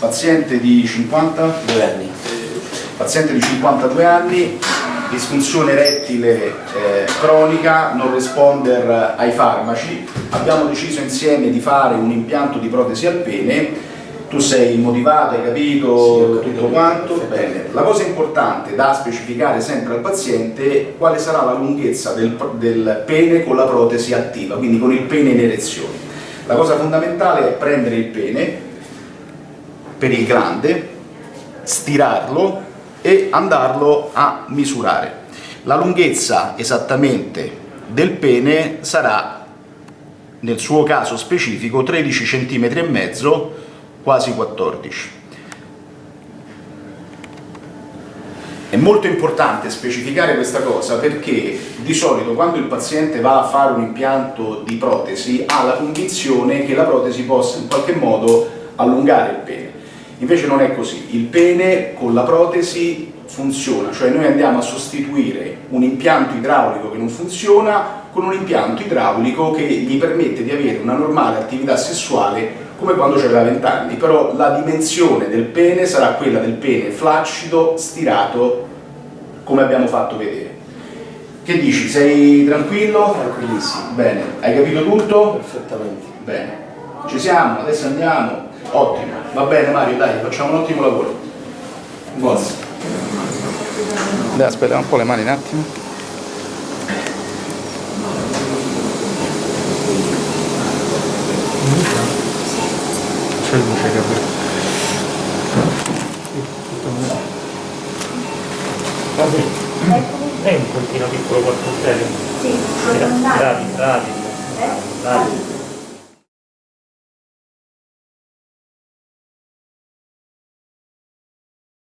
paziente di 52 anni, paziente di 52 anni, disfunzione rettile eh, cronica, non responder ai farmaci, abbiamo deciso insieme di fare un impianto di protesi al pene, tu sei motivato, hai capito sì, tutto quanto, bene. La cosa importante da specificare sempre al paziente è quale sarà la lunghezza del, del pene con la protesi attiva, quindi con il pene in erezione. La cosa fondamentale è prendere il pene per il grande, stirarlo e andarlo a misurare. La lunghezza esattamente del pene sarà, nel suo caso specifico, 13 cm e mezzo, quasi 14. È molto importante specificare questa cosa perché di solito quando il paziente va a fare un impianto di protesi ha la convinzione che la protesi possa in qualche modo allungare il pene. Invece non è così, il pene con la protesi funziona, cioè noi andiamo a sostituire un impianto idraulico che non funziona con un impianto idraulico che gli permette di avere una normale attività sessuale come quando aveva 20 anni, però la dimensione del pene sarà quella del pene flaccido, stirato, come abbiamo fatto vedere. Che dici? Sei tranquillo? Tranquillissimo. Bene, hai capito tutto? Perfettamente. Bene, ci siamo, adesso andiamo. Ottimo, va bene Mario, dai, facciamo un ottimo lavoro. Forza. Dai, aspetta un po' le mani un attimo. C'è luce che Lei un pochino piccolo quattro serio? Sì, bravi, bravi, bravi. Eh? bravi.